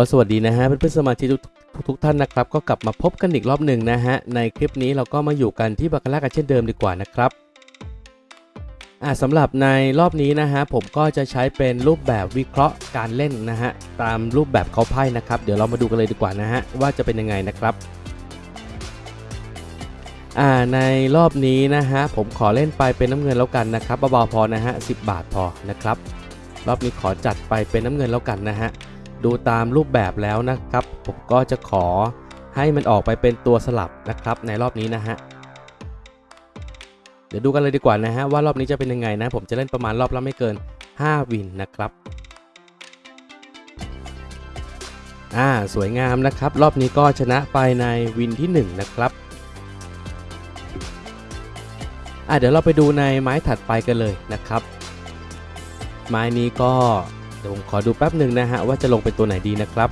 ก็สวัสดีนะฮะเพื่อนๆสมาชิกทุกทุกท่านนะครับ ก็กลับมาพบกันอีกรอบหนึ่งนะฮะ ในคลิปนี้เราก็มาอยู่กันที่บาคาร่ากันเช่นเดิมดีกว่านะครับอ่าสำหรับในรอบนี้นะฮะผมก็จะใช้เป็นรูปแบบวิเคราะห์การเล่นนะฮะตามรูปแบบเขาไพ่นะครับ เดี๋ยวเรามาดูกันเลยดีกว่านะฮะว่าจะเป็นยังไงนะครับอ่าในรอบนี้นะฮะผมขอเล่นไปเป็นน้ำเงินแล้วกันนะครับเบาๆพอนะฮะสิบาทพอนะครับรอบนี้ขอจัดไปเป็นน้ำเงินแล้วกันนะฮะ ดูตามรูปแบบแล้วนะครับ ผมก็จะขอให้มันออกไปเป็นตัวสลับนะครับในรอบนี้นะฮะเดี๋ยวดูกันเลยดีกว่านะฮะว่ารอบนี้จะเป็นยังไงนะ ผมจะเล่นประมาณรอบละไม่เกิน 5 วินนะครับอ่าสวยงามนะครับ รอบนี้ก็ชนะไปในวินที่ 1 นะครับอ่าเดี๋ยวเราไปดูในไม้ถัดไปกันเลยนะครับ ไม้นี้ก็ เดี๋ยวผมขอดูแป๊บหนึ่งนะฮะว่าจะลงเป็นตัวไหนดีนะครับ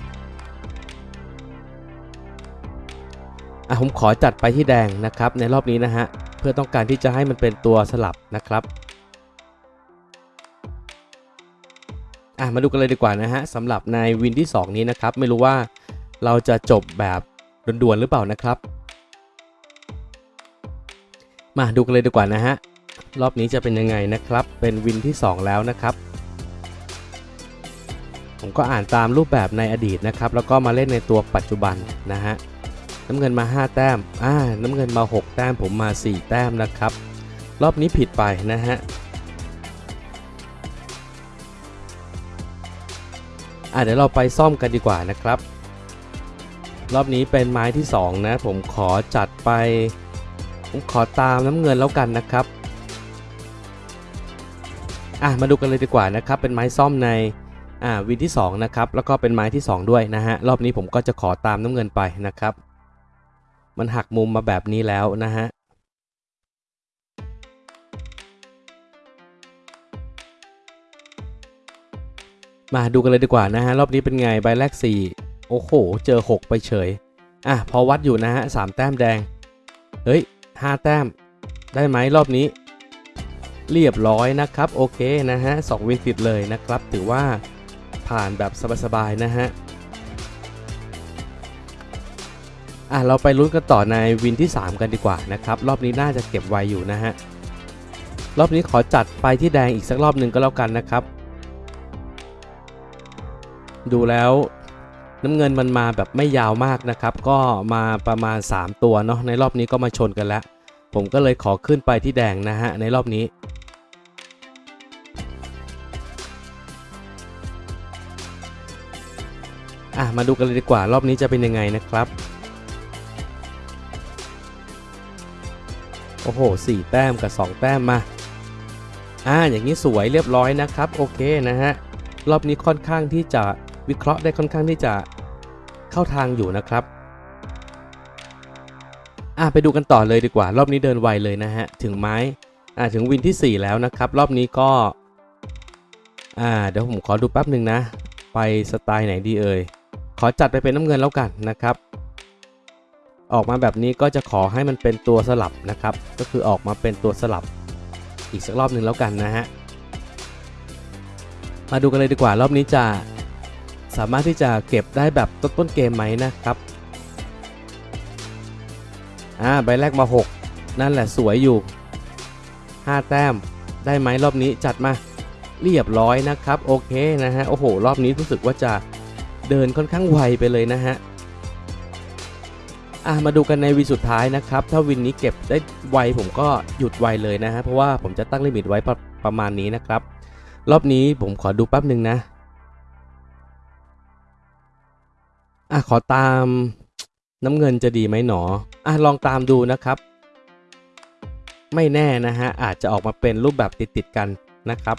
อะผมขอจัดไปที่แดงนะครับ ในรอบนี้นะฮะเพื่อต้องการที่จะให้มันเป็นตัวสลับนะครับอะมาดูกันเลยดีกว่านะฮะสำหรับในวินที่ 2 นี้นะครับ ไม่รู้ว่าเราจะจบแบบด่วนๆหรือเปล่านะครับ มาดูกันเลยดีกว่านะฮะรอบนี้จะเป็นยังไงนะครับ เป็นวินที่ 2 แล้วนะครับ ผมก็อ่านตามรูปแบบในอดีตนะครับ แล้วก็มาเล่นในตัวปัจจุบันนะฮะน้ำเงินมา 5 แต้มอ่าน้ำเงินมา 6 แต้ม ผมมา 4 แต้มนะครับ รอบนี้ผิดไปนะฮะอ่าเดี๋ยวเราไปซ่อมกันดีกว่านะครับ รอบนี้เป็นไม้ที่ 2 นะ ผมขอจัดไป ผมขอตามน้ำเงินแล้วกันนะครับอะมาดูกันเลยดีกว่านะครับ เป็นไม้ซ่อมใน อ่าวินที่2นะครับแล้วก็เป็นไม้ที่ 2 ด้วยนะฮะรอบนี้ผมก็จะขอตามน้ำเงินไปนะครับ มันหักมุมมาแบบนี้แล้วนะฮะมาดูกันเลยดีกว่านะฮะรอบนี้เป็นไงใบแรก 4 โอ้โห เจอ 6 ไปเฉย อะพอวัดอยู่นะฮะสแต้มแดง เฮ้ย 5 แต้ม ได้ไหมรอบนี้ เรียบร้อยนะครับ โอเคนะฮะสองวินติดเลยนะครับ ถือว่า ผ่านแบบสบายๆนะฮะอะเราไปลุ้นกันต่อในวินที่ 3 กันดีกว่านะครับรอบนี้น่าจะเก็บไวอยู่นะฮะรอบนี้ขอจัดไปที่แดงอีกสักรอบหนึ่งก็แล้วกันนะครับ ดูแล้วน้ำเงินมันมาแบบไม่ยาวมากนะครับ ก็มาประมาณ 3 ตัวเนาะในรอบนี้ก็มาชนกันแล้ว ผมก็เลยขอขึ้นไปที่แดงนะฮะในรอบนี้ อะมาดูกันเลยดีกว่ารอบนี้จะเป็นยังไงนะครับ โอ้โหสี่แต้มกับ 2 แต้มมา อ่า อย่างนี้สวยเรียบร้อยนะครับ โอเคนะฮะ รอบนี้ค่อนข้างที่จะวิเคราะห์ได้ค่อนข้างที่จะเข้าทางอยู่นะครับ อะไปดูกันต่อเลยดีกว่า รอบนี้เดินไวเลยนะฮะ ถึงไม้ อ่าถึงวินที่ 4 แล้วนะครับ รอบนี้ก็ อ่า เดี๋ยวผมขอดูแป๊บหนึ่งนะ ไปสไตล์ไหนดีเอ่ย ขอจัดไปเป็นน้ำเงินแล้วกันนะครับ ออกมาแบบนี้ก็จะขอให้มันเป็นตัวสลับนะครับ ก็คือออกมาเป็นตัวสลับอีกสักรอบหนึ่งแล้วกันนะฮะมาดูกันเลยดีกว่ารอบนี้จะสามารถที่จะเก็บได้แบบต้นๆเกมไหมนะครับอ่าใบแรกมา 6 นั่นแหละสวยอยู่ 5 แต้มได้ไหมรอบนี้จัดมาเรียบร้อยนะครับ โอเคนะฮะโอ้โห รอบนี้รู้สึกว่าจะ เดินค่อนข้างไวไปเลยนะฮะอะมาดูกันในวินสุดท้ายนะครับ ถ้าวินนี้เก็บได้ไวผมก็หยุดไวเลยนะฮะ เพราะว่าผมจะตั้งลิมิตไว้ประประมาณนี้นะครับ รอบนี้ผมขอดูแป๊บหนึ่งนะอะขอตามน้ำเงินจะดีไหมหนออะลองตามดูนะครับ ไม่แน่นะฮะ อาจจะออกมาเป็นรูปแบบติดๆกันนะครับ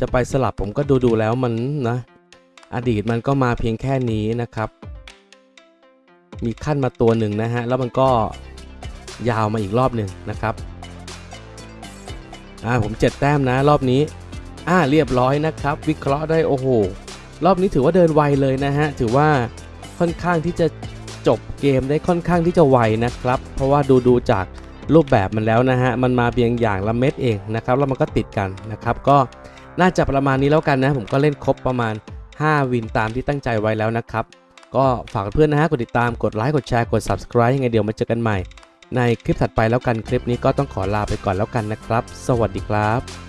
จะไปสลับผมก็ดูดูแล้วมันนะ อดีตมันก็มาเพียงแค่นี้นะครับ มีขั้นมาตัวหนึ่งนะฮะ แล้วมันก็ยาวมาอีกรอบหนึ่งนะครับ อ่าผมเจ็ดแต้มนะรอบนี้ อ่าเรียบร้อยนะครับ วิเคราะห์ได้โอ้โห รอบนี้ถือว่าเดินไวเลยนะฮะ ถือว่าค่อนข้างที่จะจบเกมได้ค่อนข้างที่จะไวนะครับ เพราะว่าดูดูจากรูปแบบมันแล้วนะฮะ มันมาเพียงอย่างละเม็ดเองนะครับ แล้วมันก็ติดกันนะครับ ก็น่าจะประมาณนี้แล้วกันนะ ผมก็เล่นครบประมาณ 5 วินตามที่ตั้งใจไว้แล้วนะครับ ก็ฝากเพื่อนนะฮะกดติดตามกดไลค์กดแชร์กด subscribe ยังไงเดี๋ยวมาเจอกันใหม่ ในคลิปถัดไปแล้วกันคลิปนี้ก็ต้องขอลาไปก่อนแล้วกันนะครับ สวัสดีครับ